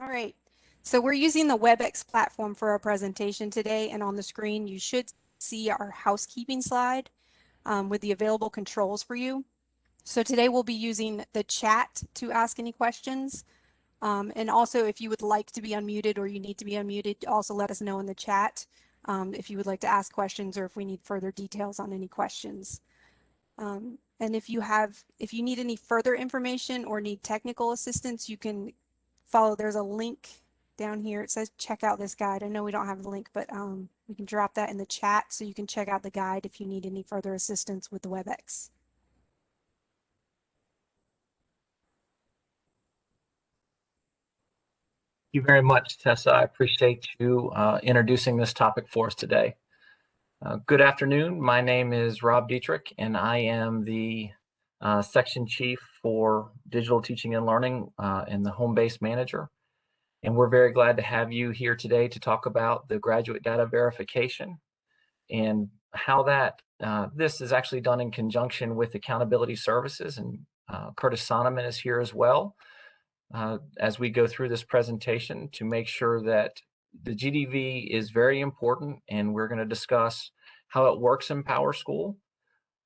All right. So we're using the WebEx platform for our presentation today, and on the screen you should see our housekeeping slide um, with the available controls for you. So today we'll be using the chat to ask any questions. Um, and also if you would like to be unmuted or you need to be unmuted, also let us know in the chat um, if you would like to ask questions or if we need further details on any questions. Um, and if you have, if you need any further information or need technical assistance, you can follow, there's a link down here. It says check out this guide. I know we don't have the link, but um, we can drop that in the chat so you can check out the guide if you need any further assistance with the WebEx. Thank you very much, Tessa. I appreciate you uh, introducing this topic for us today. Uh, good afternoon. My name is Rob Dietrich, and I am the uh, section chief for digital teaching and learning uh, and the home-based manager. And we're very glad to have you here today to talk about the graduate data verification and how that uh, this is actually done in conjunction with accountability services. And uh, Curtis Sonneman is here as well uh, as we go through this presentation to make sure that the GDV is very important and we're going to discuss how it works in PowerSchool.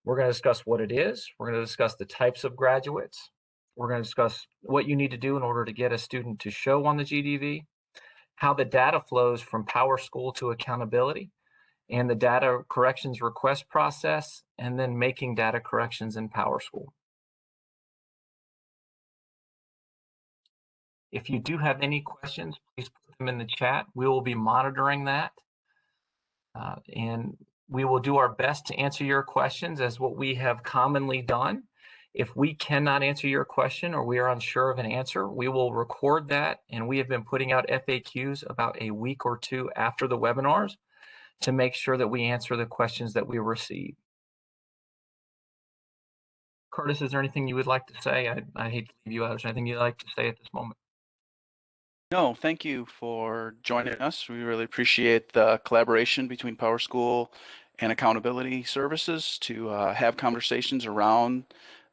We're going to discuss what it is. We're going to discuss the types of graduates. We're going to discuss what you need to do in order to get a student to show on the GDV, how the data flows from PowerSchool to accountability, and the data corrections request process, and then making data corrections in PowerSchool. If you do have any questions, please put them in the chat. We will be monitoring that. Uh, and we will do our best to answer your questions as what we have commonly done. If we cannot answer your question or we are unsure of an answer, we will record that. And we have been putting out FAQs about a week or two after the webinars to make sure that we answer the questions that we receive. Curtis, is there anything you would like to say? I, I hate to leave you out. Is there anything you'd like to say at this moment? No, thank you for joining us. We really appreciate the collaboration between PowerSchool and Accountability Services to uh, have conversations around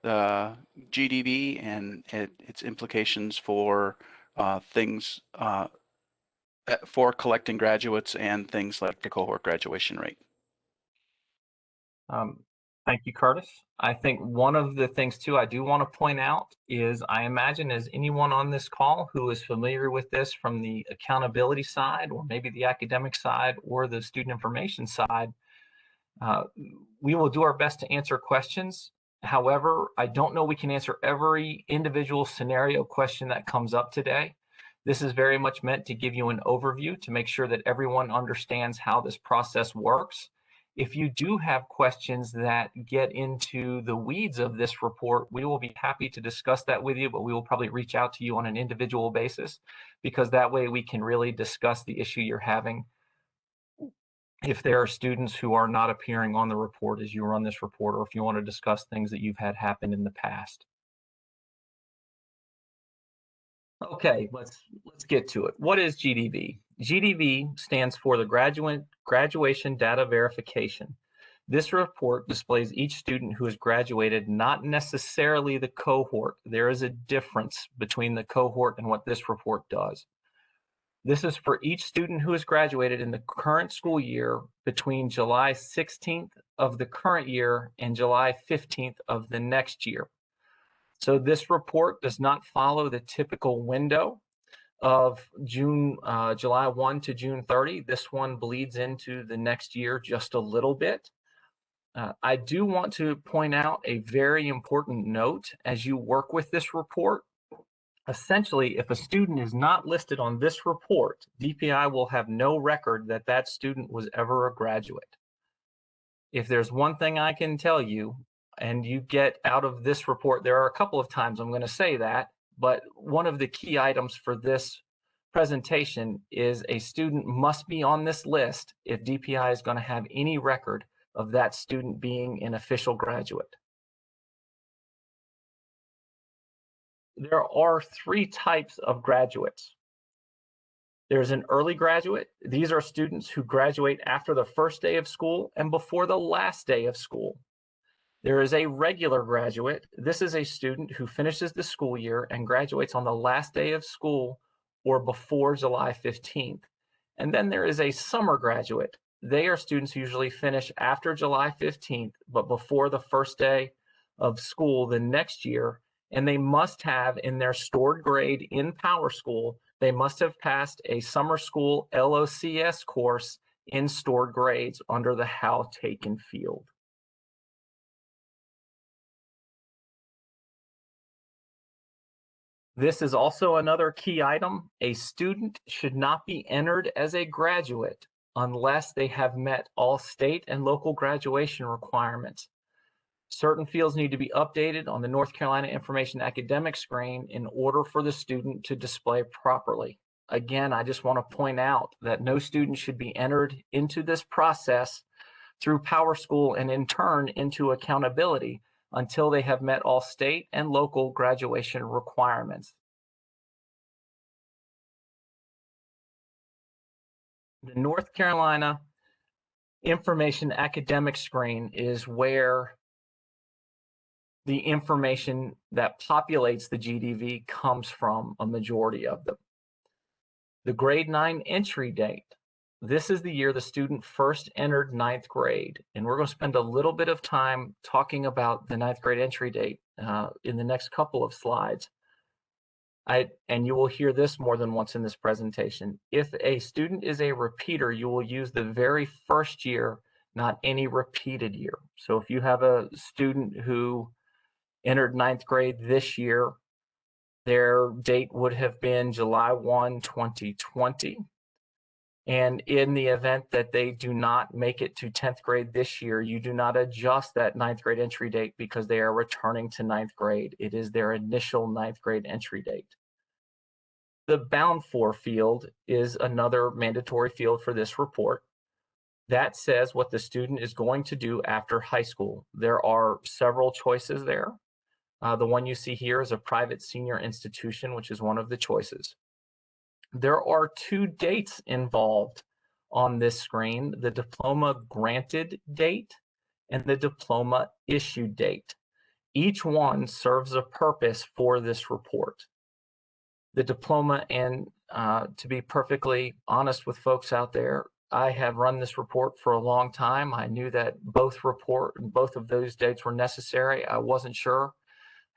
the GDV and it, its implications for uh, things uh, for collecting graduates and things like the cohort graduation rate. Um, Thank you, Curtis. I think one of the things too I do want to point out is I imagine as anyone on this call who is familiar with this from the accountability side or maybe the academic side or the student information side, uh, we will do our best to answer questions. However, I don't know we can answer every individual scenario question that comes up today. This is very much meant to give you an overview to make sure that everyone understands how this process works if you do have questions that get into the weeds of this report, we will be happy to discuss that with you, but we will probably reach out to you on an individual basis because that way we can really discuss the issue you're having. If there are students who are not appearing on the report as you run this report, or if you want to discuss things that you've had happen in the past. Okay, let's let's get to it. What is GDV? GDV stands for the Graduate Graduation Data Verification. This report displays each student who has graduated, not necessarily the cohort. There is a difference between the cohort and what this report does. This is for each student who has graduated in the current school year between July 16th of the current year and July 15th of the next year. So this report does not follow the typical window of June, uh, July 1 to June 30. This one bleeds into the next year just a little bit. Uh, I do want to point out a very important note as you work with this report. Essentially, if a student is not listed on this report, DPI will have no record that that student was ever a graduate. If there's one thing I can tell you, and you get out of this report, there are a couple of times I'm going to say that, but one of the key items for this presentation is a student must be on this list if DPI is going to have any record of that student being an official graduate. There are three types of graduates. There's an early graduate. These are students who graduate after the first day of school and before the last day of school. There is a regular graduate. This is a student who finishes the school year and graduates on the last day of school or before July 15th. And then there is a summer graduate. They are students who usually finish after July 15th, but before the first day of school the next year. And they must have in their stored grade in Power School, they must have passed a summer school LOCS course in stored grades under the how taken field. This is also another key item. A student should not be entered as a graduate unless they have met all state and local graduation requirements. Certain fields need to be updated on the North Carolina Information Academic screen in order for the student to display properly. Again, I just want to point out that no student should be entered into this process through Power School and in turn into accountability until they have met all state and local graduation requirements. The North Carolina Information Academic Screen is where the information that populates the GDV comes from, a majority of them. The grade nine entry date. This is the year the student first entered ninth grade. And we're going to spend a little bit of time talking about the ninth grade entry date uh, in the next couple of slides. I, and you will hear this more than once in this presentation. If a student is a repeater, you will use the very first year, not any repeated year. So if you have a student who entered ninth grade this year, their date would have been July 1, 2020. And in the event that they do not make it to 10th grade this year, you do not adjust that ninth grade entry date because they are returning to ninth grade. It is their initial ninth grade entry date. The bound for field is another mandatory field for this report. That says what the student is going to do after high school. There are several choices there. Uh, the one you see here is a private senior institution, which is one of the choices. There are two dates involved on this screen, the diploma granted date and the diploma issued date. Each one serves a purpose for this report. The diploma, and uh, to be perfectly honest with folks out there, I have run this report for a long time. I knew that both report, both of those dates were necessary. I wasn't sure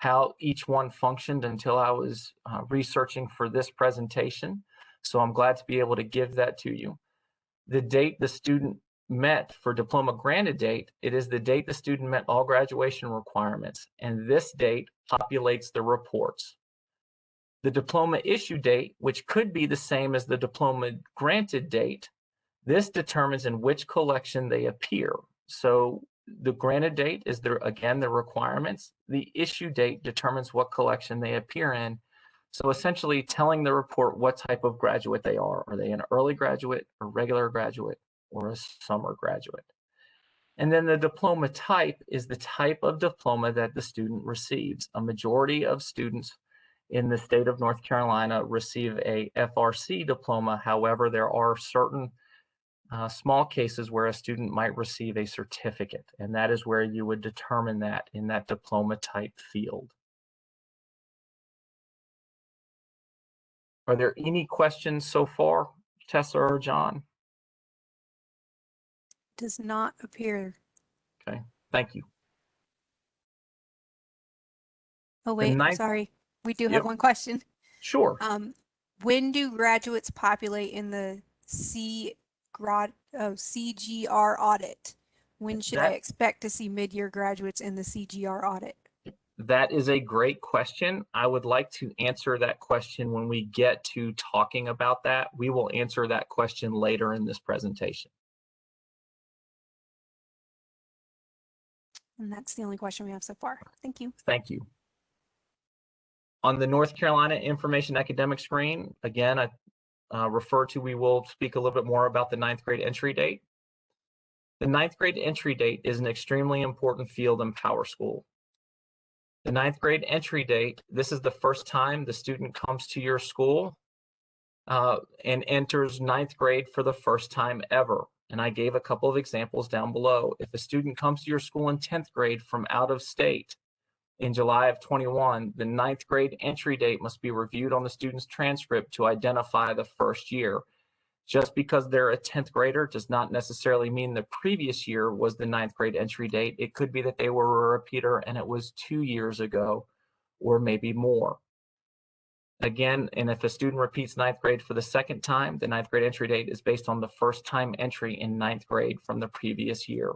how each one functioned until I was uh, researching for this presentation. So I'm glad to be able to give that to you. The date the student met for diploma granted date, it is the date the student met all graduation requirements. And this date populates the reports. The diploma issue date, which could be the same as the diploma granted date, this determines in which collection they appear. So the granted date is there again the requirements. The issue date determines what collection they appear in. So essentially telling the report what type of graduate they are. Are they an early graduate, a regular graduate, or a summer graduate? And then the diploma type is the type of diploma that the student receives. A majority of students in the state of North Carolina receive a FRC diploma. However, there are certain uh, small cases where a student might receive a certificate, and that is where you would determine that in that diploma type field. Are there any questions so far, Tessa or John? Does not appear. Okay, thank you. Oh, wait, ninth- sorry. We do Yep. have one question. Sure. Um, when do graduates populate in the C grad, oh, CGR audit? When should I expect to see mid-year graduates in the CGR audit? That is a great question. I would like to answer that question when we get to talking about that. We will answer that question later in this presentation. And that's the only question we have so far. Thank you. Thank you. On the North Carolina Information Academic screen, again, I uh, refer to, we will speak a little bit more about the ninth grade entry date. The ninth grade entry date is an extremely important field in Power School. The ninth grade entry date, this is the first time the student comes to your school uh, and enters ninth grade for the first time ever. And I gave a couple of examples down below. If a student comes to your school in 10th grade from out of state, in July of 21, the ninth grade entry date must be reviewed on the student's transcript to identify the first year. Just because they're a 10th grader does not necessarily mean the previous year was the ninth grade entry date. It could be that they were a repeater and it was two years ago or maybe more. Again, and if a student repeats ninth grade for the second time, the ninth grade entry date is based on the first time entry in ninth grade from the previous year.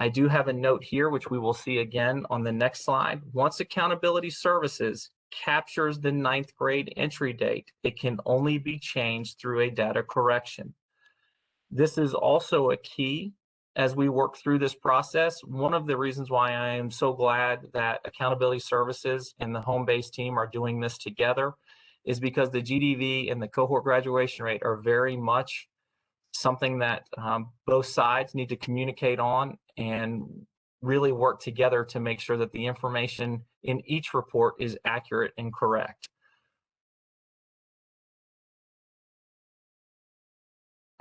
I do have a note here, which we will see again on the next slide. Once accountability services captures the ninth grade entry date, it can only be changed through a data correction. This is also a key as we work through this process. One of the reasons why I am so glad that accountability services and the home base team are doing this together is because the GDV and the cohort graduation rate are very much something that um, both sides need to communicate on and really work together to make sure that the information in each report is accurate and correct.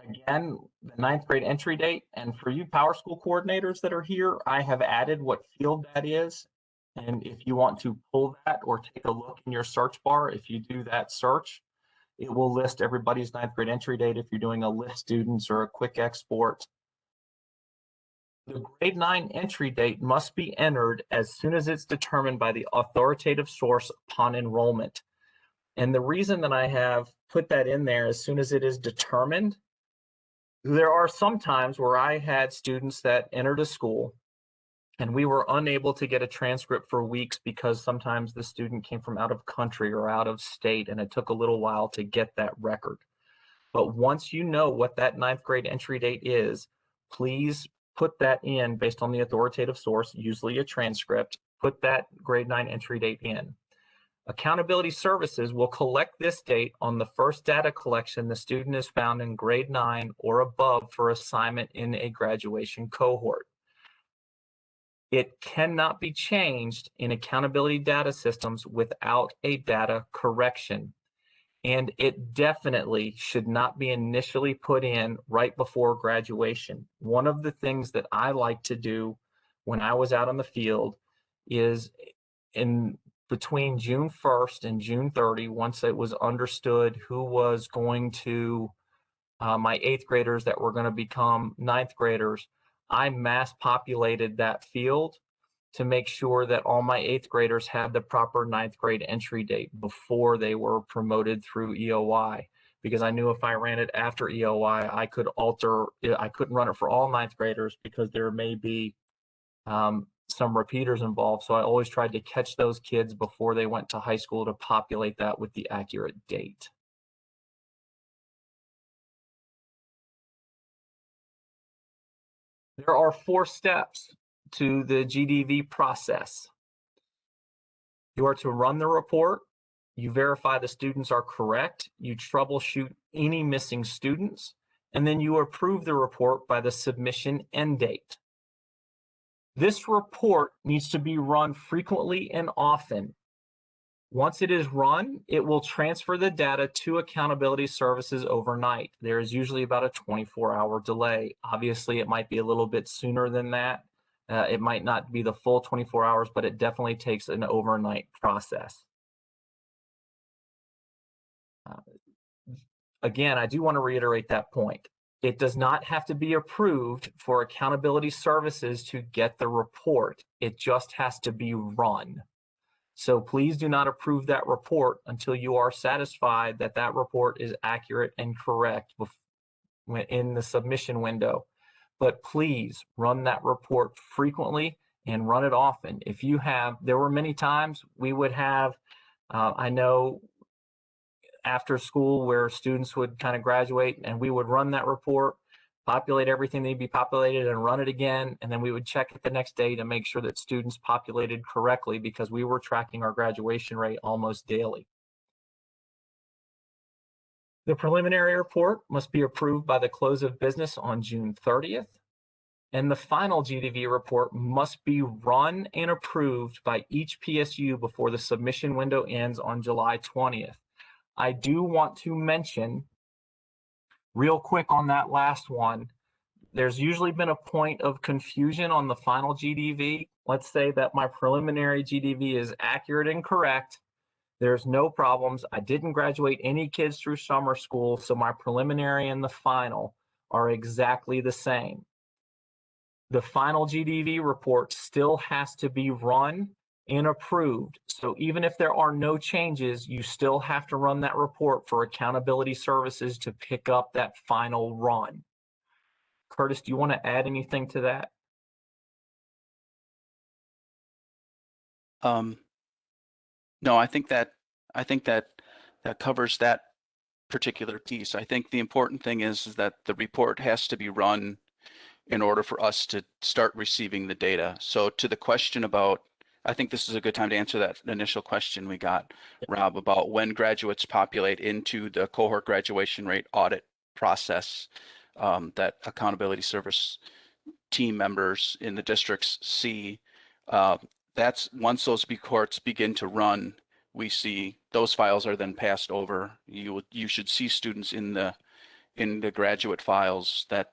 Again, the ninth grade entry date, and for you Power School coordinators that are here, I have added what field that is. And if you want to pull that or take a look in your search bar, if you do that search, it will list everybody's ninth grade entry date if you're doing a list students or a quick export. The grade nine entry date must be entered as soon as it's determined by the authoritative source upon enrollment. And the reason that I have put that in there as soon as it is determined, there are some times where I had students that entered a school and we were unable to get a transcript for weeks because sometimes the student came from out of country or out of state and it took a little while to get that record. But once you know what that ninth grade entry date is, please put that in based on the authoritative source, usually a transcript, put that grade nine entry date in. Accountability services will collect this date on the first data collection the student is found in grade nine or above for assignment in a graduation cohort. It cannot be changed in accountability data systems without a data correction and it definitely should not be initially put in right before graduation. One of the things that I like to do when I was out on the field is in between June 1st and June 30, once it was understood who was going to, uh, my eighth graders that were going to become ninth graders, I mass populated that field to make sure that all my eighth graders had the proper ninth grade entry date before they were promoted through EOI. Because I knew if I ran it after EOI, I could alter, I couldn't run it for all ninth graders because there may be um, some repeaters involved. So I always tried to catch those kids before they went to high school to populate that with the accurate date. There are four steps to the GDV process. You are to run the report, you verify the students are correct, you troubleshoot any missing students, and then you approve the report by the submission end date. This report needs to be run frequently and often. Once it is run, it will transfer the data to accountability services overnight. There is usually about a 24 hour delay. Obviously, it might be a little bit sooner than that. Uh, it might not be the full 24 hours, but it definitely takes an overnight process. Uh, again, I do want to reiterate that point. It does not have to be approved for accountability services to get the report. It just has to be run. So please do not approve that report until you are satisfied that that report is accurate and correct in the submission window but please run that report frequently and run it often. If you have, there were many times we would have, uh, I know after school where students would kind of graduate and we would run that report, populate everything they'd be populated and run it again. And then we would check it the next day to make sure that students populated correctly because we were tracking our graduation rate almost daily. The preliminary report must be approved by the close of business on June 30th, and the final GDV report must be run and approved by each PSU before the submission window ends on July 20th. I do want to mention real quick on that last one, there's usually been a point of confusion on the final GDV. Let's say that my preliminary GDV is accurate and correct. There's no problems. I didn't graduate any kids through summer school, so my preliminary and the final are exactly the same. The final GDV report still has to be run and approved. So even if there are no changes, you still have to run that report for accountability services to pick up that final run. Curtis, do you want to add anything to that? Um, no, I think that I think that that covers that particular piece. I think the important thing is, is that the report has to be run in order for us to start receiving the data. So to the question about, I think this is a good time to answer that initial question we got, Rob, about when graduates populate into the cohort graduation rate audit process um, that accountability service team members in the districts see. Uh, that's once those cohorts begin to run, we see those files are then passed over. You you should see students in the in the graduate files that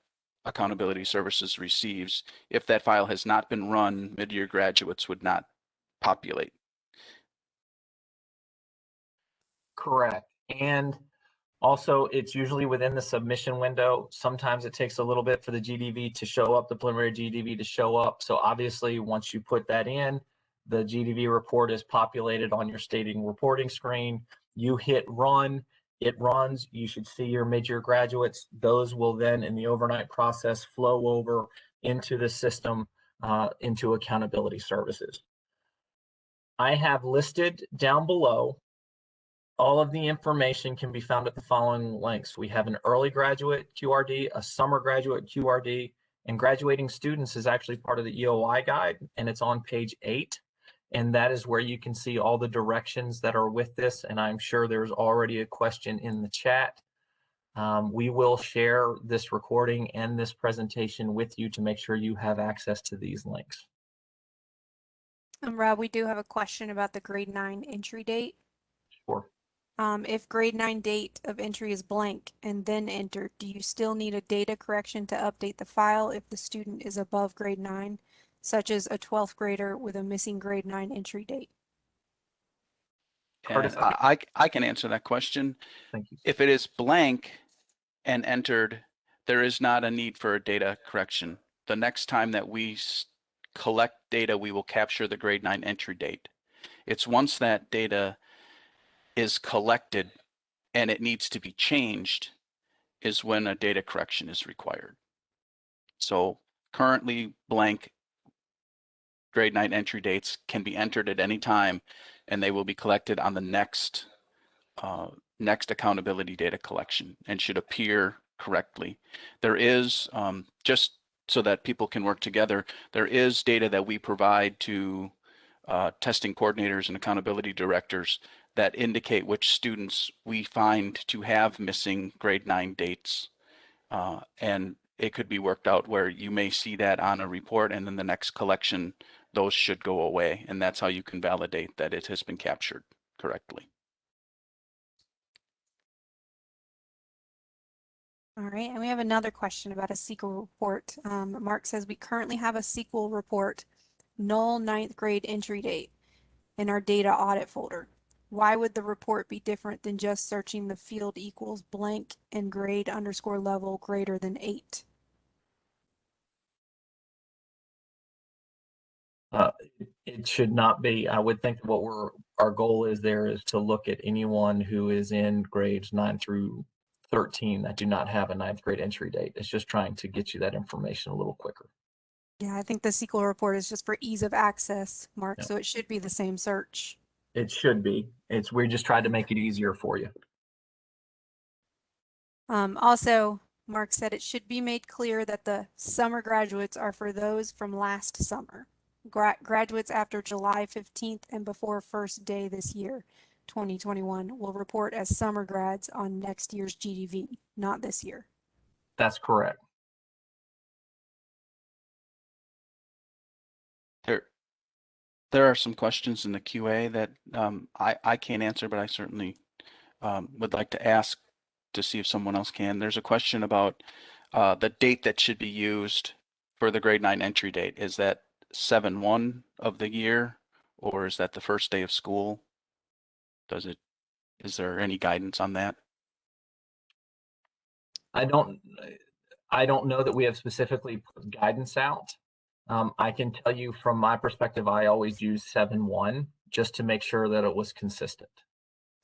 accountability services receives. If that file has not been run, mid-year graduates would not populate. Correct. And also, it's usually within the submission window. Sometimes it takes a little bit for the GDV to show up, the preliminary GDV to show up. So obviously, once you put that in, the GDV report is populated on your stating reporting screen. You hit run, it runs. You should see your mid-year graduates. Those will then, in the overnight process, flow over into the system, uh, into accountability services. I have listed down below all of the information can be found at the following links. We have an early graduate QRD, a summer graduate QRD, and graduating students is actually part of the EOI guide, and it's on page eight. And that is where you can see all the directions that are with this. And I'm sure there's already a question in the chat. Um, we will share this recording and this presentation with you to make sure you have access to these links. And Rob, we do have a question about the grade nine entry date. Sure. Um, if grade nine date of entry is blank and then entered, do you still need a data correction to update the file if the student is above grade nine, such as a 12th grader with a missing grade nine entry date? And Curtis, I, I I can answer that question. Thank you. If it is blank and entered, there is not a need for a data correction. The next time that we collect data, we will capture the grade nine entry date. It's once that data is collected and it needs to be changed is when a data correction is required. So currently blank grade nine entry dates can be entered at any time and they will be collected on the next uh, next accountability data collection and should appear correctly. There is, um, just so that people can work together, there is data that we provide to uh, testing coordinators and accountability directors that indicate which students we find to have missing grade nine dates. Uh, and it could be worked out where you may see that on a report and then the next collection, those should go away. And that's how you can validate that it has been captured correctly. All right, and we have another question about a SQL report. Um, Mark says we currently have a SQL report, null ninth grade entry date in our data audit folder. Why would the report be different than just searching the field equals blank and grade underscore level greater than eight? Uh, it should not be. I would think what we're our goal is there is to look at anyone who is in grades nine through 13 that do not have a ninth grade entry date. It's just trying to get you that information a little quicker. Yeah, I think the SQL report is just for ease of access, Mark, Yeah. so it should be the same search. It should be. It's we just tried to make it easier for you. Um, also, Mark said it should be made clear that the summer graduates are for those from last summer. Gra- graduates after July 15th and before first day this year, 2021, will report as summer grads on next year's GDV, not this year. That's correct. There, there are some questions in the QA that um, I, I can't answer, but I certainly um, would like to ask to see if someone else can. There's a question about uh, the date that should be used for the grade nine entry date, is that seven one of the year? Or is that the first day of school? Does it, is there any guidance on that? I don't, I don't know that we have specifically put guidance out. Um, I can tell you from my perspective, I always use seven one just to make sure that it was consistent.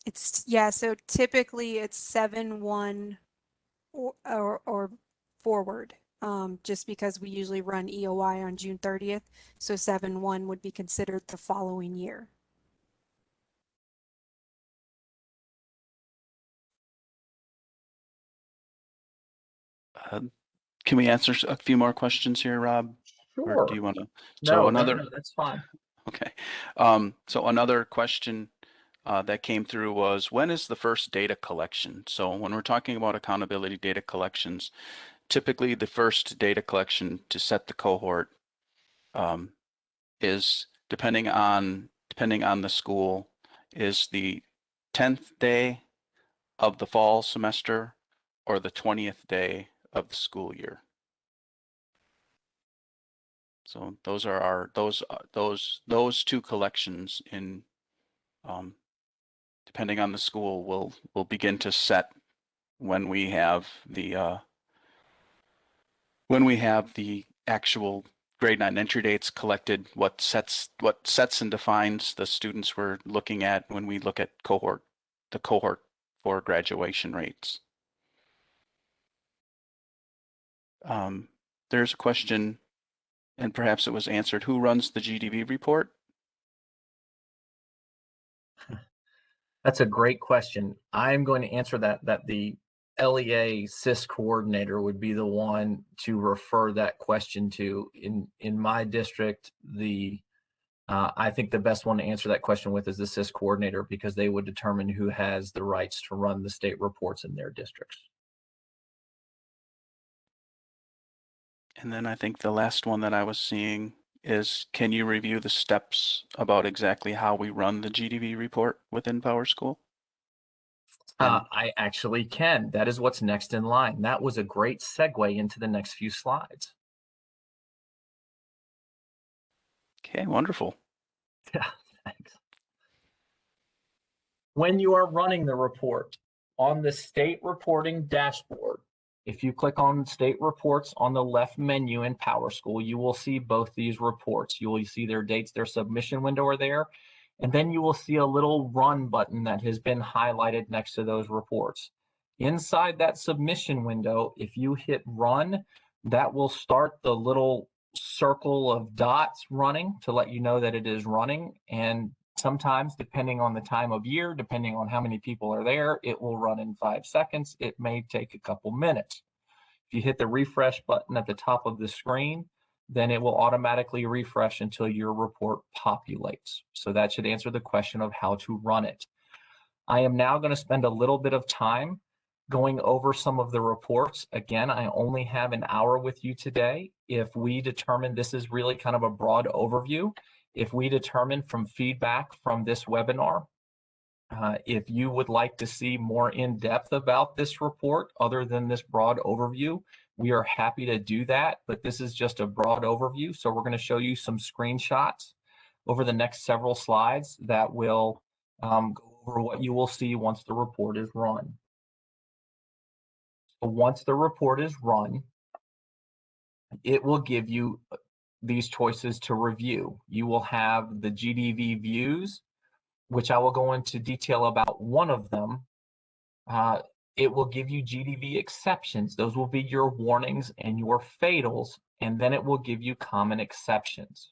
It's, yeah, so typically it's seven, one, or, or, or forward. Um, just because we usually run EOI on June thirtieth, so seven, one would be considered the following year. Uh, Can we answer a few more questions here, Rob? Or do you want to? So No, no, another, no, that's fine. okay. Um, so another question uh, that came through was, when is the first data collection? So when we're talking about accountability data collections, typically the first data collection to set the cohort um, is depending on, depending on the school, is the 10th day of the fall semester or the 20th day of the school year. So those are our, those, those, those two collections in, um, depending on the school, will, will begin to set when we have the, uh, when we have the actual grade nine entry dates collected, what sets, what sets and defines the students we're looking at when we look at cohort, the cohort for graduation rates. Um, there's a question, and perhaps it was answered, who runs the GDV report? That's a great question. I'm going to answer that, that the LEA CIS coordinator would be the one to refer that question to. In, in my district, the, uh, I think the best one to answer that question with is the CIS coordinator because they would determine who has the rights to run the state reports in their districts. And then I think the last one that I was seeing is, can you review the steps about exactly how we run the GDV report within Power School? Uh, I actually can. That is what's next in line. That was a great segue into the next few slides. Okay, wonderful. Yeah, thanks. When you are running the report on the state reporting dashboard, if you click on state reports on the left menu in PowerSchool, you will see both these reports. You will see their dates, their submission window are there. And then you will see a little run button that has been highlighted next to those reports. Inside that submission window, if you hit run, that will start the little circle of dots running to let you know that it is running. And sometimes, depending on the time of year, depending on how many people are there, it will run in five seconds. It may take a couple minutes. If you hit the refresh button at the top of the screen, then it will automatically refresh until your report populates. So that should answer the question of how to run it. I am now going to spend a little bit of time going over some of the reports. Again, I only have an hour with you today. If we determine this is really kind of a broad overview, if we determine from feedback from this webinar, uh, if you would like to see more in depth about this report other than this broad overview, we are happy to do that, but this is just a broad overview. So we're going to show you some screenshots over the next several slides that will um, go over what you will see once the report is run. So once the report is run, it will give you these choices to review. You will have the GDV views, which I will go into detail about one of them. Uh, it will give you GDV exceptions. Those will be your warnings and your fatals, and then it will give you common exceptions.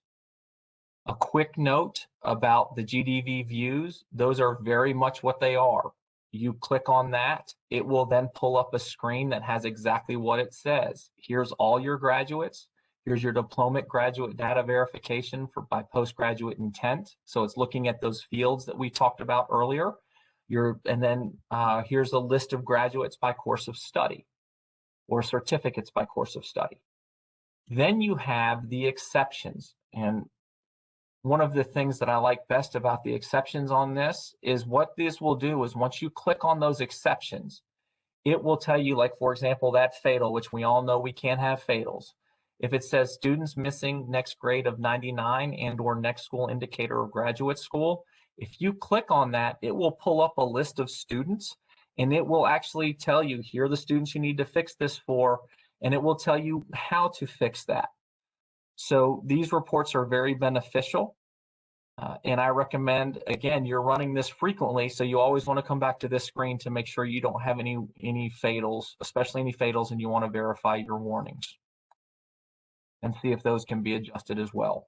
A quick note about the GDV views, those are very much what they are. You click on that, it will then pull up a screen that has exactly what it says. Here's all your graduates. Here's your diploma graduate data verification for by postgraduate intent. So it's looking at those fields that we talked about earlier. Your, and then uh, here's a list of graduates by course of study or certificates by course of study. Then you have the exceptions. And one of the things that I like best about the exceptions on this is what this will do is once you click on those exceptions, it will tell you, like, for example, that fatal, which we all know we can't have fatals. If it says students missing next grade of 99 and or next school indicator of graduate school, if you click on that, it will pull up a list of students and it will actually tell you, here are the students you need to fix this for, and it will tell you how to fix that. So these reports are very beneficial. Uh, and I recommend, again, you're running this frequently, so you always want to come back to this screen to make sure you don't have any, any fatals, especially any fatals, and you want to verify your warnings and see if those can be adjusted as well.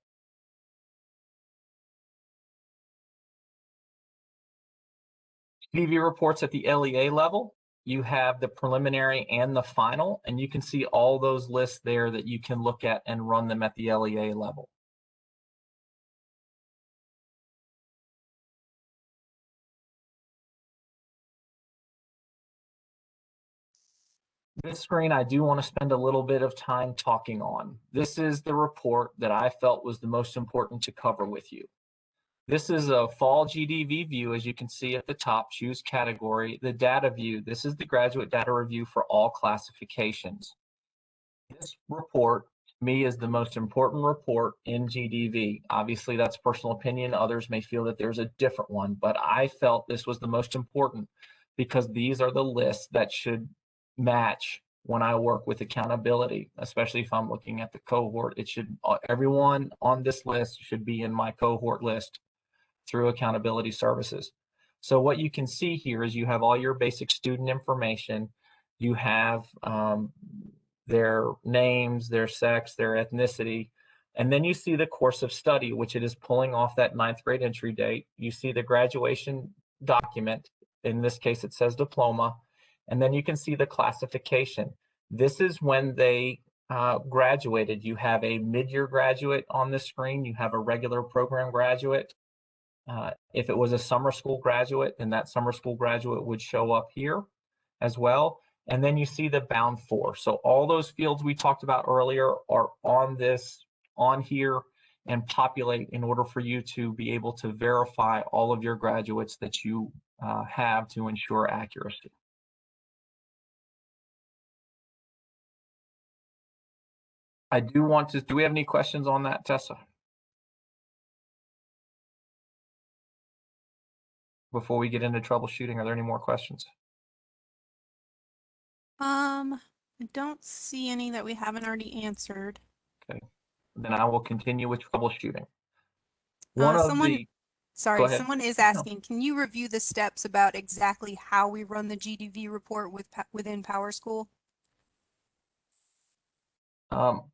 GDV reports at the LEA level, you have the preliminary and the final, and you can see all those lists there that you can look at and run them at the LEA level. This screen I do want to spend a little bit of time talking on. This is the report that I felt was the most important to cover with you. This is a fall GDV view, as you can see at the top, choose category, the data view. This is the graduate data review for all classifications. This report, me, is the most important report in GDV. Obviously, that's personal opinion. Others may feel that there's a different one, but I felt this was the most important because these are the lists that should match when I work with accountability, especially if I'm looking at the cohort. It should, uh, everyone on this list should be in my cohort list through accountability services. So what you can see here is you have all your basic student information. You have um, their names, their sex, their ethnicity, and then you see the course of study, which it is pulling off that ninth grade entry date. You see the graduation document. In this case, it says diploma. And then you can see the classification. This is when they uh, graduated. You have a mid-year graduate on the screen. You have a regular program graduate. Uh, if it was a summer school graduate, then that summer school graduate would show up here as well. And then you see the bound for. So all those fields we talked about earlier are on this, on here and populate in order for you to be able to verify all of your graduates that you uh, have to ensure accuracy. I do want to, do we have any questions on that, Tessa? Before we get into troubleshooting, are there any more questions? Um, I don't see any that we haven't already answered. Okay, then I will continue with troubleshooting. One Uh, of someone- the, Sorry, someone is asking, can you review the steps about exactly how we run the GDV report with, within PowerSchool? Um,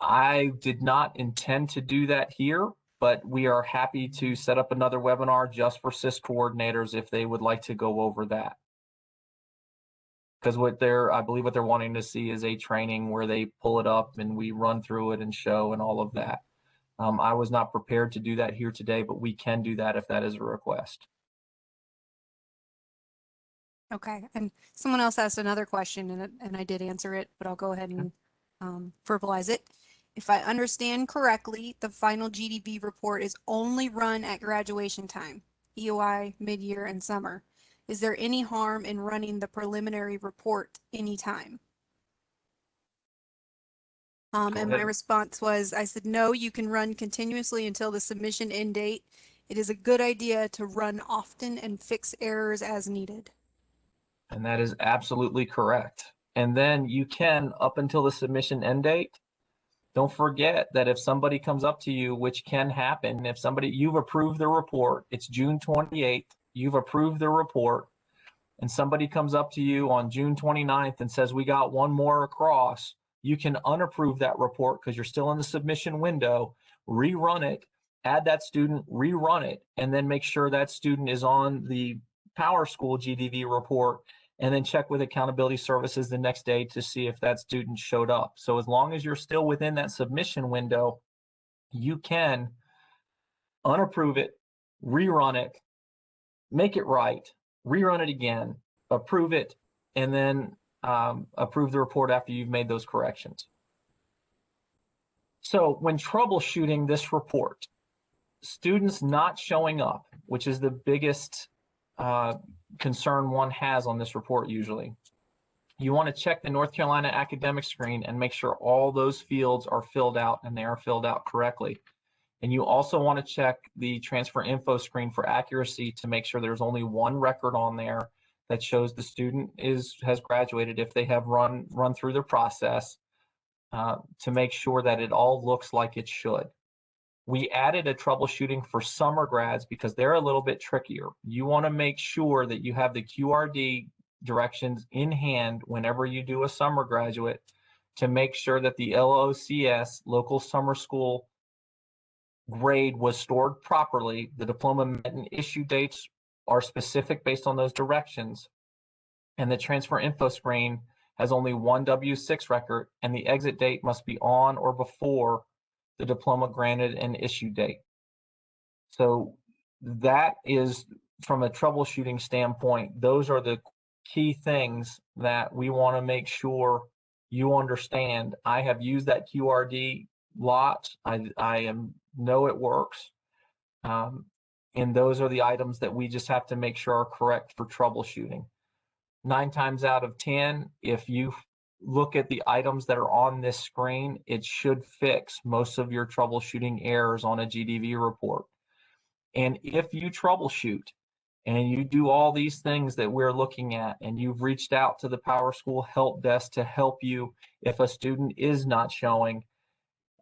I did not intend to do that here, but we are happy to set up another webinar just for CIS coordinators if they would like to go over that. Because what they're, I believe what they're wanting to see is a training where they pull it up and we run through it and show and all of that. Um, I was not prepared to do that here today, but we can do that if that is a request. Okay, and someone else asked another question and, and I did answer it, but I'll go ahead and um, verbalize it. If I understand correctly, the final GDV report is only run at graduation time, EOI, mid-year, and summer. Is there any harm in running the preliminary report anytime? Um, and my response was, I said, no, you can run continuously until the submission end date. It is a good idea to run often and fix errors as needed. And that is absolutely correct. And then you can, up until the submission end date, don't forget that if somebody comes up to you, which can happen, if somebody, you've approved the report, it's June 28th, you've approved the report, and somebody comes up to you on June 29th and says, we got one more across, you can unapprove that report because you're still in the submission window, rerun it, add that student, rerun it, and then make sure that student is on the Power School GDV report and then check with accountability services the next day to see if that student showed up. So as long as you're still within that submission window, you can unapprove it, rerun it, make it right, rerun it again, approve it, and then um, approve the report after you've made those corrections. So when troubleshooting this report, students not showing up, which is the biggest uh, concern one has on this report usually. You want to check the North Carolina academic screen and make sure all those fields are filled out and they are filled out correctly. And you also want to check the transfer info screen for accuracy to make sure there's only one record on there that shows the student is has graduated if they have run run through the process uh, to make sure that it all looks like it should. We added a troubleshooting for summer grads because they're a little bit trickier. You want to make sure that you have the QRD directions in hand whenever you do a summer graduate to make sure that the LOCS, local summer school grade was stored properly, the diploma met and issue dates are specific based on those directions, and the transfer info screen has only one W6 record, and the exit date must be on or before the diploma granted and issue date. So that is, from a troubleshooting standpoint, those are the key things that we want to make sure you understand. I have used that QRD lots. I, I am know it works. Um, and those are the items that we just have to make sure are correct for troubleshooting. Nine times out of 10, if you look at the items that are on this screen, it should fix most of your troubleshooting errors on a GDV report. And if you troubleshoot and you do all these things that we're looking at and you've reached out to the Power School help desk to help you if a student is not showing,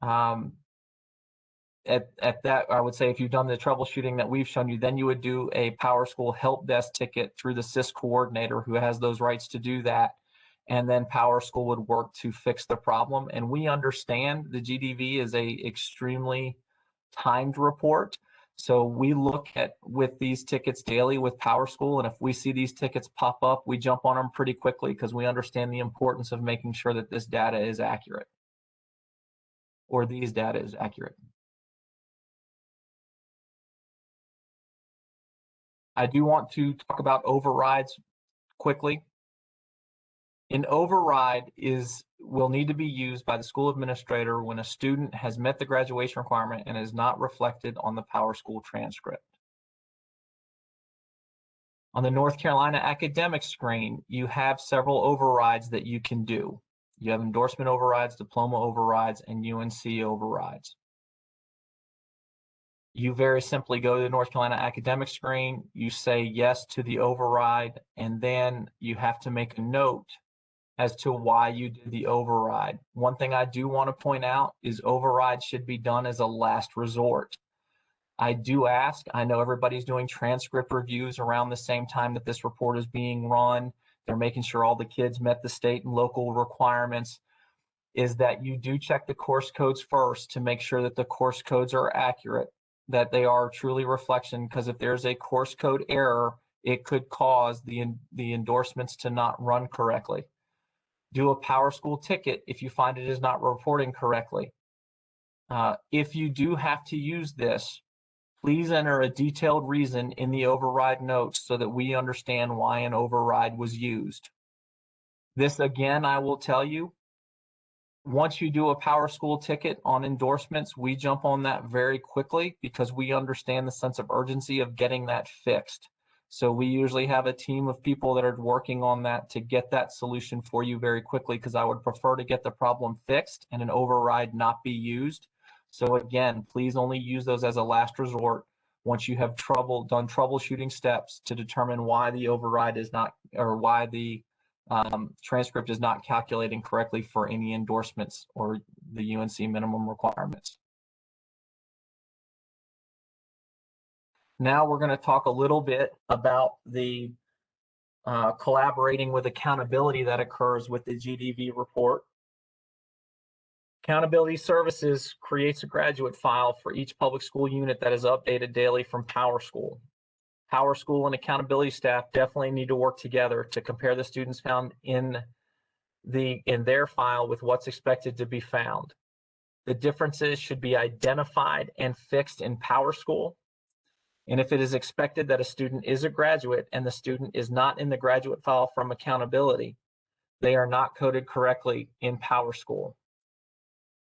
um, at, at that, I would say if you've done the troubleshooting that we've shown you, then you would do a Power School help desk ticket through the SIS coordinator who has those rights to do that. And then Power School would work to fix the problem. And we understand the GDV is a extremely timed report. So we look at with these tickets daily with Power School. And if we see these tickets pop up, we jump on them pretty quickly because we understand the importance of making sure that this data is accurate or these data is accurate. I do want to talk about overrides quickly. An override is will need to be used by the school administrator when a student has met the graduation requirement and is not reflected on the Power School transcript. On the North Carolina academic screen, you have several overrides that you can do. You have endorsement overrides, diploma overrides, and UNC overrides you very simply go to the North Carolina academic screen, you say yes to the override, and then you have to make a note as to why you did the override. One thing I do want to point out is override should be done as a last resort. I do ask, I know everybody's doing transcript reviews around the same time that this report is being run. They're making sure all the kids met the state and local requirements is that you do check the course codes first to make sure that the course codes are accurate that they are truly reflection because if there's a course code error, it could cause the, the endorsements to not run correctly. Do a Power School ticket if you find it is not reporting correctly. Uh, if you do have to use this, please enter a detailed reason in the override notes so that we understand why an override was used. This again, I will tell you, once you do a power school ticket on endorsements, we jump on that very quickly because we understand the sense of urgency of getting that fixed. So we usually have a team of people that are working on that to get that solution for you very quickly because I would prefer to get the problem fixed and an override not be used. So again, please only use those as a last resort once you have trouble done troubleshooting steps to determine why the override is not or why the um, transcript is not calculating correctly for any endorsements or the UNC minimum requirements. Now we're going to talk a little bit about the uh, collaborating with accountability that occurs with the GDV report. Accountability Services creates a graduate file for each public school unit that is updated daily from PowerSchool. PowerSchool and accountability staff definitely need to work together to compare the students found in the in their file with what's expected to be found. The differences should be identified and fixed in Power School. And if it is expected that a student is a graduate and the student is not in the graduate file from accountability, they are not coded correctly in PowerSchool.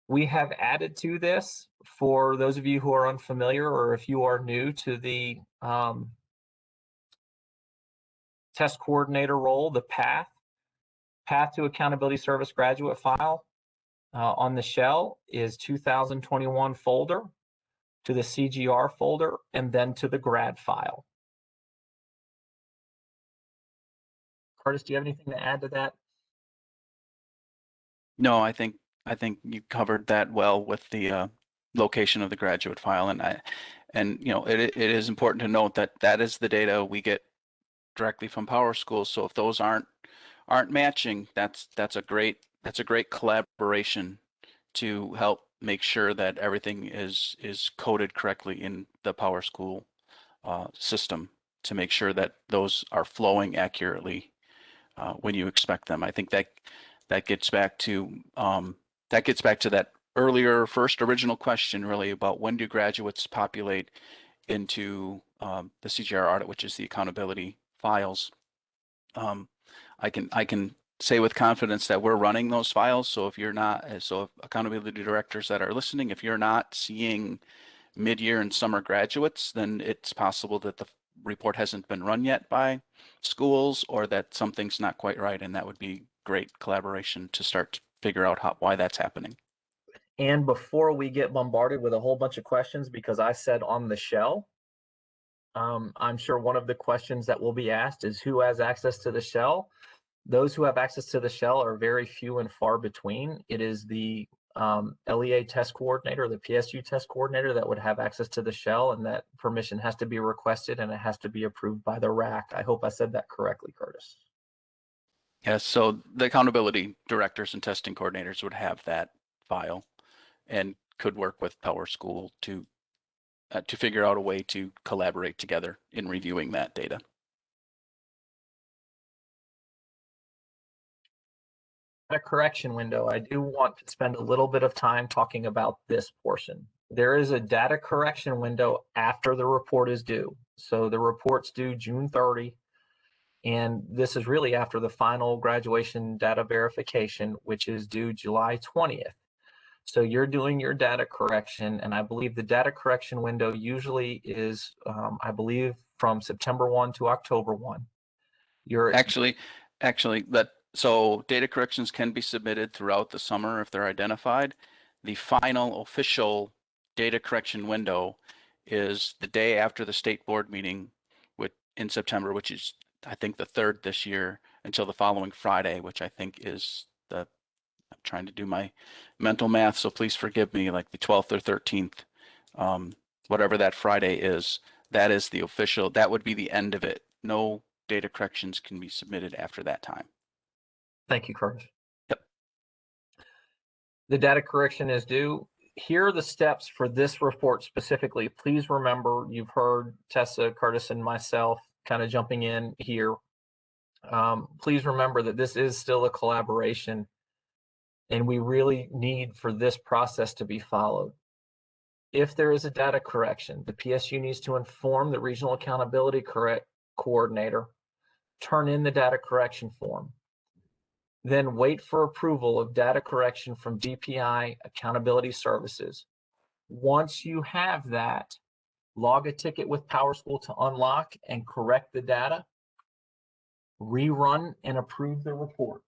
We have added to this for those of you who are unfamiliar or if you are new to the um, test coordinator role, the path. Path to Accountability Service graduate file uh, on the shell is 2021 folder to the CGR folder and then to the grad file. Curtis, do you have anything to add to that? No, I think, I think you covered that well with the uh, location of the graduate file and I, and you know, it, it is important to note that that is the data we get directly from Power School. So if those aren't, aren't matching, that's, that's a great, that's a great collaboration to help make sure that everything is, is coded correctly in the Power School uh, system to make sure that those are flowing accurately uh, when you expect them. I think that that gets back to um, that gets back to that earlier first original question really about when do graduates populate into um, the CGR audit, which is the accountability files. Um, I can I can say with confidence that we're running those files. So if you're not, so if accountability directors that are listening, if you're not seeing mid-year and summer graduates, then it's possible that the report hasn't been run yet by schools or that something's not quite right. And that would be great collaboration to start to figure out how, why that's happening. And before we get bombarded with a whole bunch of questions, because I said on the shell, um, I'm sure one of the questions that will be asked is who has access to the shell? Those who have access to the shell are very few and far between. It is the um, LEA test coordinator, the PSU test coordinator that would have access to the shell and that permission has to be requested and it has to be approved by the RAC. I hope I said that correctly, Curtis. Yes, so the accountability directors and testing coordinators would have that file and could work with Power School to uh, to figure out a way to collaborate together in reviewing that data. A correction window, I do want to spend a little bit of time talking about this portion. There is a data correction window after the report is due. So the report's due June 30, and this is really after the final graduation data verification, which is due July 20th. So you're doing your data correction, and I believe the data correction window usually is, um, I believe, from September 1 to October 1. You're Actually, actually, that so data corrections can be submitted throughout the summer if they're identified. The final official data correction window is the day after the state board meeting with in September, which is I think the third this year until the following Friday, which I think is the I'm trying to do my mental math, so please forgive me, like the 12th or 13th, um, whatever that Friday is, that is the official, that would be the end of it. No data corrections can be submitted after that time. Thank you, Curtis. Yep. The data correction is due. Here are the steps for this report specifically. Please remember, you've heard Tessa, Curtis, and myself kind of jumping in here. Um, please remember that this is still a collaboration and we really need for this process to be followed. If there is a data correction, the PSU needs to inform the regional accountability correct coordinator, turn in the data correction form then wait for approval of data correction from DPI Accountability Services. Once you have that, log a ticket with PowerSchool to unlock and correct the data, rerun and approve the report.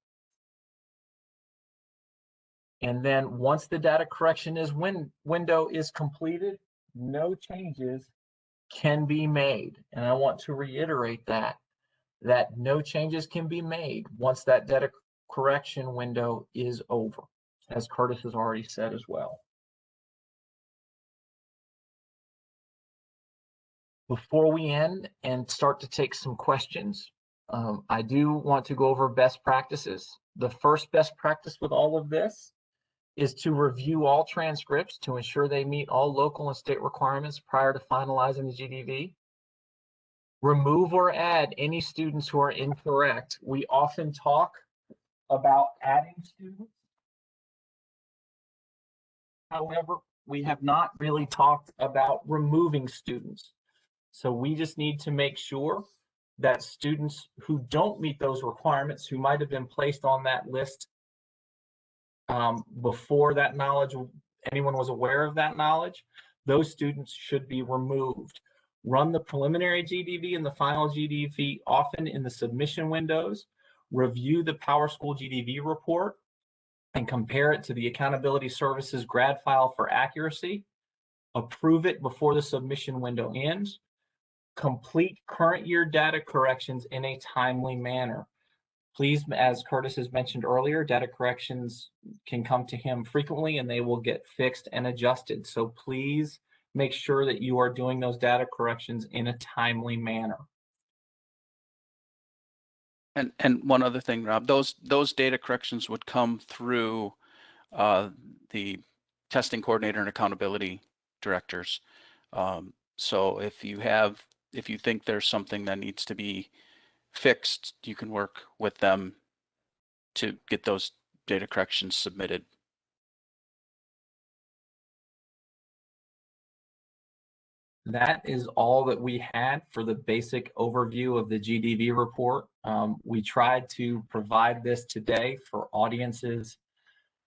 And then once the data correction is win window is completed, no changes can be made. And I want to reiterate that, that no changes can be made once that data correction window is over, as Curtis has already said as well. Before we end and start to take some questions, um, I do want to go over best practices. The first best practice with all of this is to review all transcripts to ensure they meet all local and state requirements prior to finalizing the GDV. Remove or add any students who are incorrect. We often talk about adding students. However, we have not really talked about removing students. So we just need to make sure that students who don't meet those requirements, who might have been placed on that list um, before that knowledge, anyone was aware of that knowledge, those students should be removed. Run the preliminary GDV and the final GDV often in the submission windows review the PowerSchool GDV report and compare it to the Accountability Services grad file for accuracy, approve it before the submission window ends, complete current year data corrections in a timely manner. Please, as Curtis has mentioned earlier, data corrections can come to him frequently and they will get fixed and adjusted. So please make sure that you are doing those data corrections in a timely manner. And, and one other thing, Rob, those, those data corrections would come through uh, the testing coordinator and accountability directors. Um, So if you have, if you think there's something that needs to be fixed, you can work with them to get those data corrections submitted. That is all that we had for the basic overview of the GDV report. Um, we tried to provide this today for audiences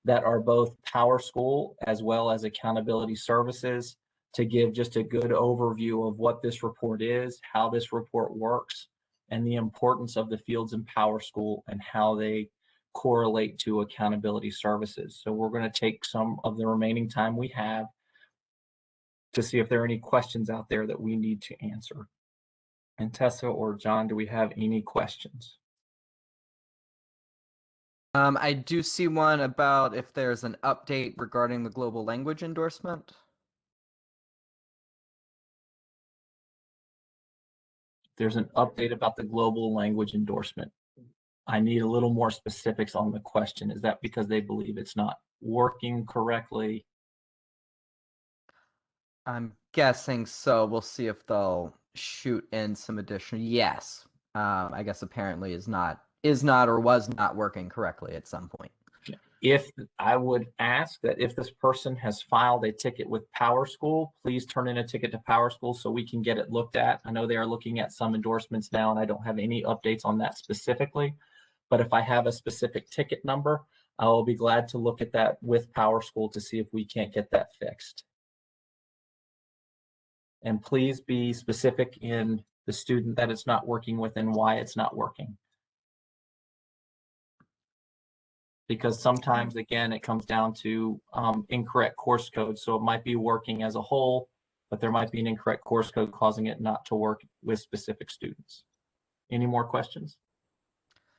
that are both Power School as well as Accountability Services to give just a good overview of what this report is, how this report works, and the importance of the fields in Power School and how they correlate to Accountability Services. So we're going to take some of the remaining time we have to see if there are any questions out there that we need to answer. And Tessa or John, do we have any questions? Um, I do see one about if there's an update regarding the global language endorsement. There's an update about the global language endorsement. I need a little more specifics on the question. Is that because they believe it's not working correctly? I'm guessing so. We'll see if they'll shoot in some additional. Yes, um, I guess apparently is not is not or was not working correctly at some point. If I would ask that if this person has filed a ticket with Power School, please turn in a ticket to Power School so we can get it looked at. I know they are looking at some endorsements now and I don't have any updates on that specifically. But if I have a specific ticket number, I will be glad to look at that with Power School to see if we can't get that fixed. And please be specific in the student that it's not working with and why it's not working. Because sometimes, again, it comes down to um, incorrect course code. So it might be working as a whole, but there might be an incorrect course code causing it not to work with specific students. Any more questions?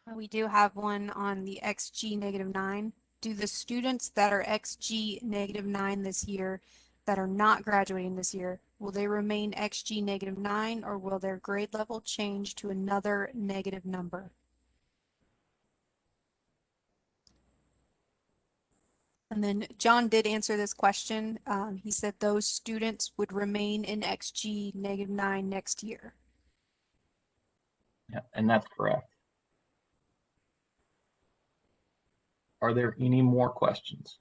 Uh, We do have one on the XG negative nine. Do the students that are XG negative nine this year that are not graduating this year, will they remain XG negative nine or will their grade level change to another negative number? And then John did answer this question. Um, he said those students would remain in XG negative nine next year. Yeah, and that's correct. Are there any more questions?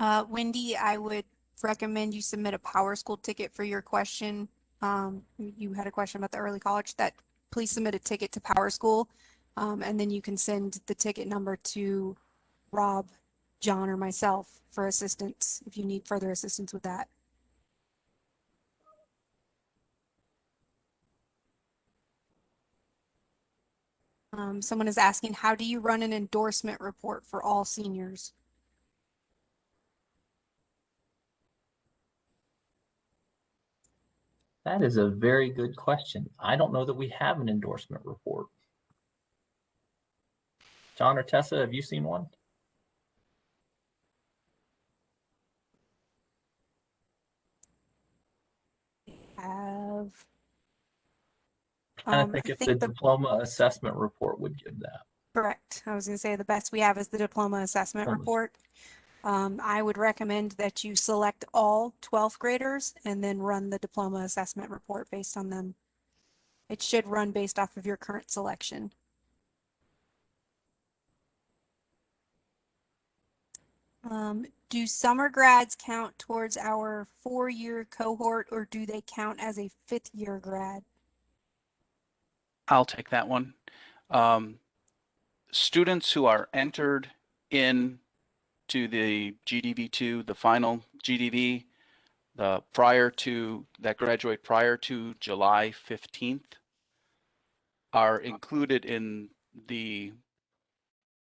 Uh, Wendy, I would recommend you submit a Power School ticket for your question. Um, you had a question about the early college that please submit a ticket to Power School. Um, and then you can send the ticket number to Rob, John, or myself for assistance if you need further assistance with that. Um, someone is asking, how do you run an endorsement report for all seniors? That is a very good question. I don't know that we have an endorsement report. John or Tessa, have you seen one? Have. I Um, think I if the think the diploma assessment report would give that. Correct. I was going to say the best we have is the diploma assessment Um, report. Um, I would recommend that you select all 12th graders and then run the diploma assessment report based on them. It should run based off of your current selection. Um, do summer grads count towards our four-year cohort or do they count as a fifth-year grad? I'll take that one. Um, students who are entered in to the GDV2, the final GDV, the prior to, that graduate prior to July 15th are included in the,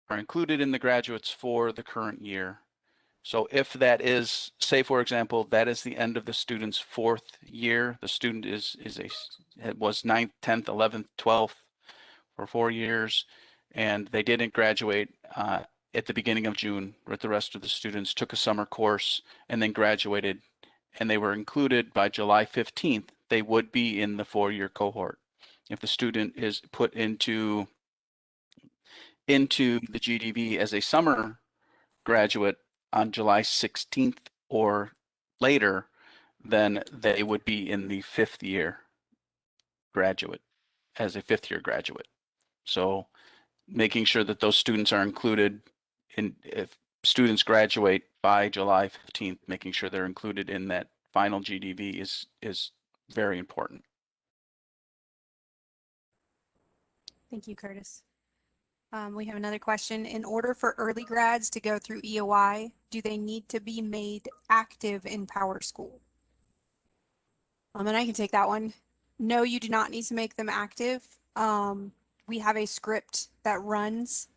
are included in the graduates for the current year. So if that is, say for example, that is the end of the student's fourth year, the student is, is a it was ninth, 10th, 11th, 12th for four years, and they didn't graduate uh, at the beginning of June with the rest of the students, took a summer course and then graduated, and they were included by July 15th, they would be in the four-year cohort. If the student is put into into the GDV as a summer graduate on July 16th or later, then they would be in the fifth year graduate as a fifth year graduate. So making sure that those students are included in if students graduate by July 15th, making sure they're included in that final GDV is is very important. Thank you, Curtis. Um, we have another question. In order for early grads to go through EOI, do they need to be made active in Power School? Um, and I can take that one. No, you do not need to make them active. Um, we have a script that runs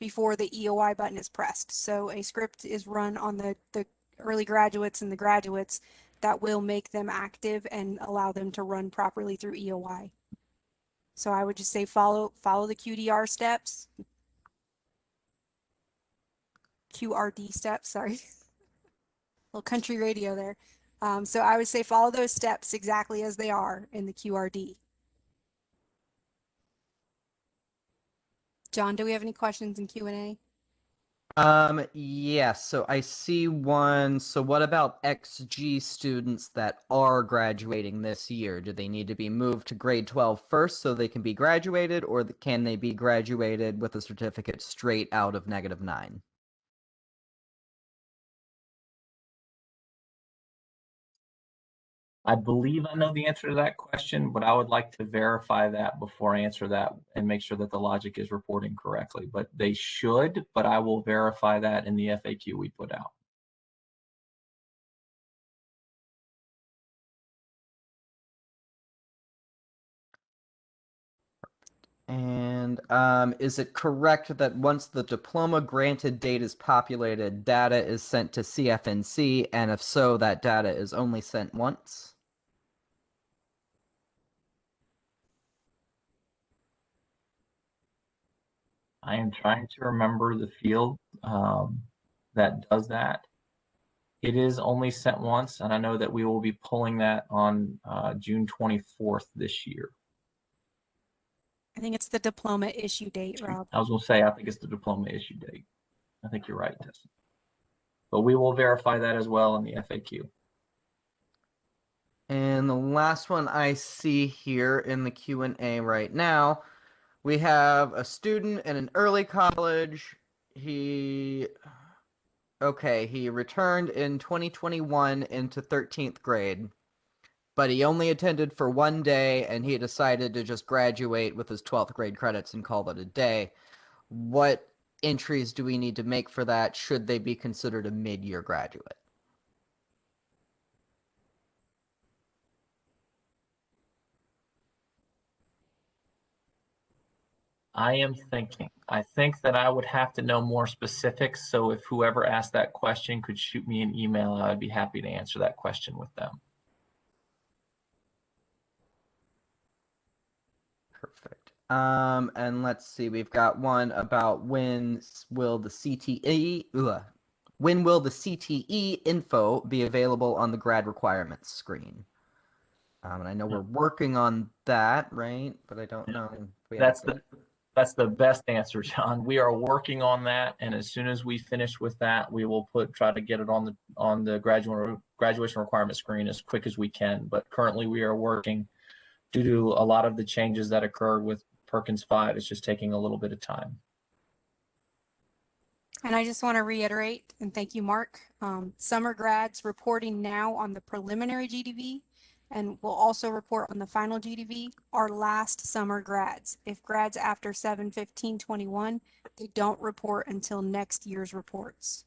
before the EOI button is pressed. So a script is run on the, the early graduates and the graduates that will make them active and allow them to run properly through EOI. So I would just say follow follow the QDR steps. QRD steps, sorry. Little country radio there. Um, so I would say follow those steps exactly as they are in the QRD. John, do we have any questions in Q&A? Um, yes, so I see one. So what about XG students that are graduating this year? Do they need to be moved to grade 12 first so they can be graduated, or can they be graduated with a certificate straight out of negative nine? I believe I know the answer to that question, but I would like to verify that before I answer that and make sure that the logic is reporting correctly. But they should, but I will verify that in the FAQ we put out. And um, is it correct that once the diploma granted date is populated, data is sent to CFNC, and if so, that data is only sent once? I am trying to remember the field um, that does that. It is only sent once, and I know that we will be pulling that on uh, June 24th this year. I think it's the diploma issue date, Rob. I was going to say, I think it's the diploma issue date. I think you're right, Tessa. But we will verify that as well in the FAQ. And the last one I see here in the Q&A right now, we have a student in an early college. He okay, he returned in 2021 into 13th grade. But he only attended for one day and he decided to just graduate with his 12th grade credits and call it a day. What entries do we need to make for that? Should they be considered a mid-year graduate? I am thinking, I think that I would have to know more specifics. So if whoever asked that question could shoot me an email, I'd be happy to answer that question with them. Perfect. Um, and let's see, we've got one about when will the CTE, ugh, when will the CTE info be available on the grad requirements screen? Um, and I know we're working on that, right? But I don't Yeah. know. That's the, that's the best answer, John. We are working on that, and as soon as we finish with that, we will put, try to get it on the, on the graduate, graduation requirement screen as quick as we can. But currently, we are working due to a lot of the changes that occurred with Perkins 5. It's just taking a little bit of time. And I just want to reiterate, and thank you, Mark, um, summer grads reporting now on the preliminary GDV And we'll also report on the final GDV, our last summer grads. If grads after 7/15/21, they don't report until next year's reports.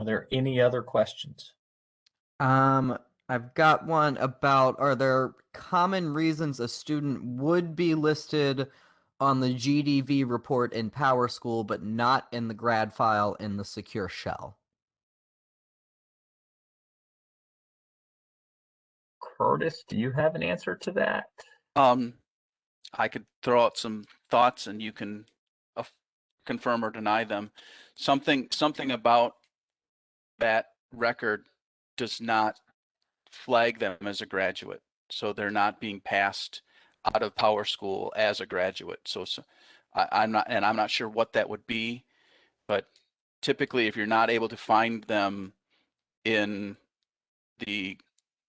Are there any other questions? Um, I've got one about are there common reasons a student would be listed on the GDV report in PowerSchool, but not in the grad file in the secure shell? Curtis, do you have an answer to that? Um, I could throw out some thoughts and you can af- confirm or deny them. Something, something about that record does not flag them as a graduate. So they're not being passed out of Power School as a graduate. So, so I, I'm not, and I'm not sure what that would be, but typically if you're not able to find them in the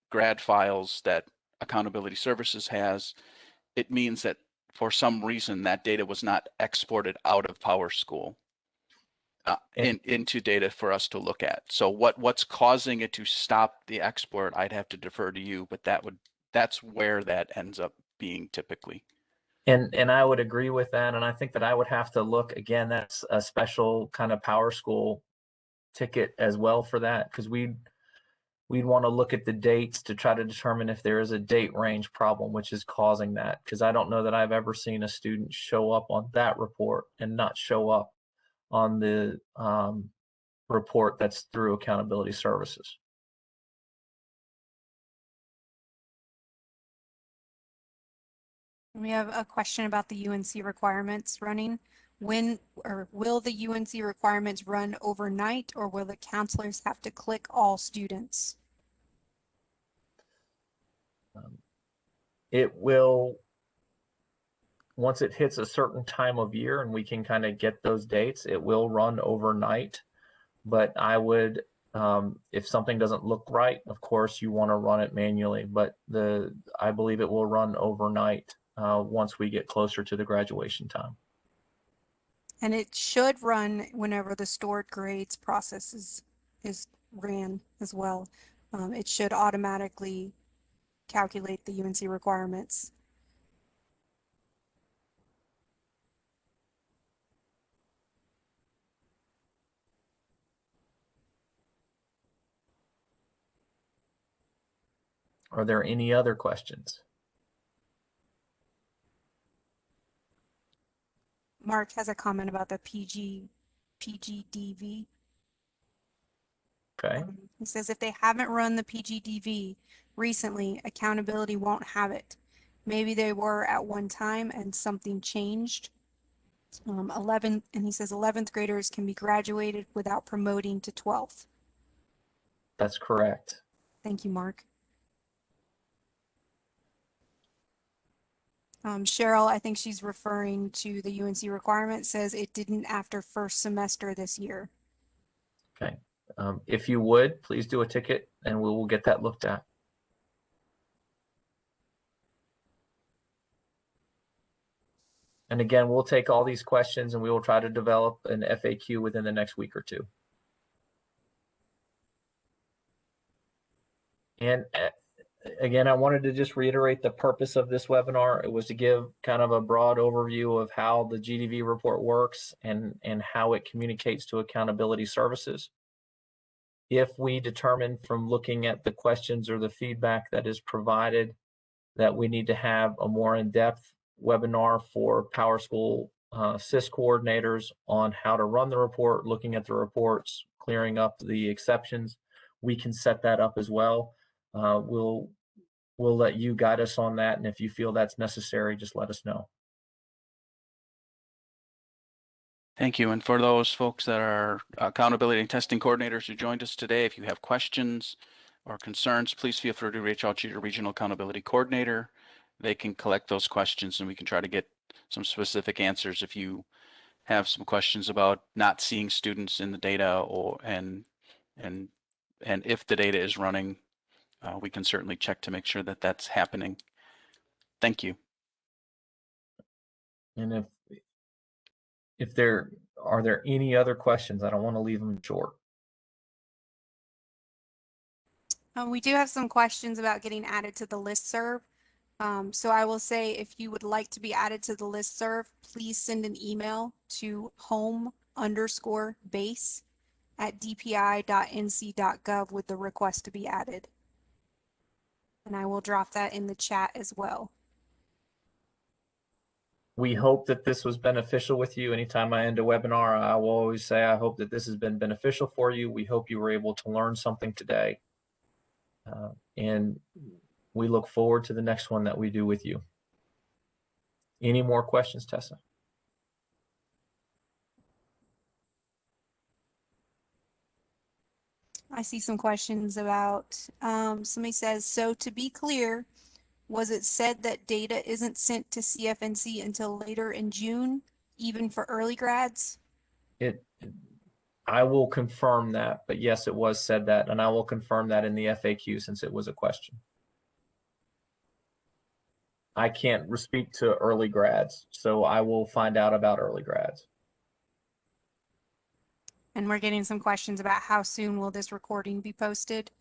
grad files that Accountability Services has, it means that for some reason that data was not exported out of Power School uh, in, into data for us to look at. So what what's causing it to stop the export? I'd have to defer to you, but that would that's where that ends up being typically. And and I would agree with that. And I think that I would have to look again, that's a special kind of power school ticket as well for that, because we'd we'd want to look at the dates to try to determine if there is a date range problem which is causing that. Because I don't know that I've ever seen a student show up on that report and not show up on the um, report that's through accountability services. We have a question about the UNC requirements running. When or will the UNC requirements run overnight or will the counselors have to click all students? Um, it will once it hits a certain time of year and we can kind of get those dates it will run overnight but i would um, if something doesn't look right of course you want to run it manually but the i believe it will run overnight uh, once we get closer to the graduation time And it should run whenever the stored grades process is, is ran as well. Um, it should automatically calculate the UNC requirements. are there any other questions Mark has a comment about the PG, PGDV. okay Um, He says if they haven't run the PGDV recently, accountability won't have it. Maybe they were at one time and something changed. Um, 11, and he says 11th graders can be graduated without promoting to 12th. that's correct Thank you, Mark. Um, Cheryl, I think she's referring to the UNC requirement, says it didn't after first semester this year. okay um, if you would please do a ticket and we will get that looked at And again, we'll take all these questions and we will try to develop an FAQ within the next week or two. And uh, again, I wanted to just reiterate the purpose of this webinar. It was to give kind of a broad overview of how the GDV report works and, and how it communicates to accountability services. If we determine from looking at the questions or the feedback that is provided that we need to have a more in-depth webinar for Power School uh, SIS coordinators on how to run the report, looking at the reports, clearing up the exceptions. We can set that up as well. Uh, we'll we'll let you guide us on that, and if you feel that's necessary, just let us know. Thank you. And for those folks that are accountability and testing coordinators who joined us today, if you have questions or concerns, please feel free to reach out to your regional accountability coordinator. They can collect those questions and we can try to get some specific answers if you have some questions about not seeing students in the data or and and and if the data is running, uh, we can certainly check to make sure that that's happening. Thank you. And if if there, are there any other questions? I don't want to leave them short. Uh, we do have some questions about getting added to the listserv. Um, so I will say if you would like to be added to the listserv, please send an email to home underscore base at dpi.nc.gov with the request to be added. And I will drop that in the chat as well. We hope that this was beneficial with you. Anytime I end a webinar, I will always say, I hope that this has been beneficial for you. We hope you were able to learn something today. Uh, and we look forward to the next one that we do with you. Any more questions, Tessa? I see some questions about, um, somebody says, so to be clear, was it said that data isn't sent to CFNC until later in June, even for early grads? It, I will confirm that, but yes, it was said that, and I will confirm that in the FAQ since it was a question. I can't speak to early grads, so I will find out about early grads. And we're getting some questions about how soon will this recording be posted?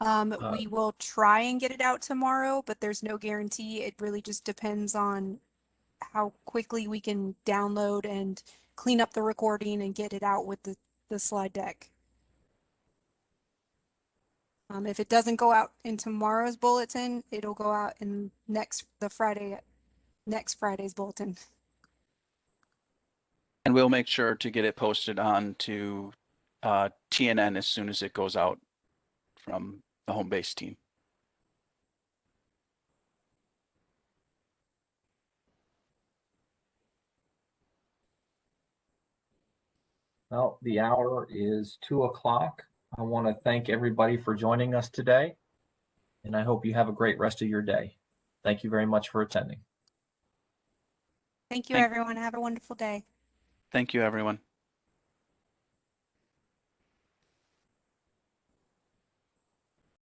Um, Uh, we will try and get it out tomorrow, but there's no guarantee. It really just depends on how quickly we can download and clean up the recording and get it out with the, the slide deck. Um, if it doesn't go out in tomorrow's bulletin, it'll go out in next, the Friday, next Friday's bulletin. And we'll make sure to get it posted on to uh, TNN as soon as it goes out from the home base team. Well, the hour is two o'clock. I want to thank everybody for joining us today, and I hope you have a great rest of your day. Thank you very much for attending. Thank you, Thank- everyone. Have a wonderful day. Thank you, everyone.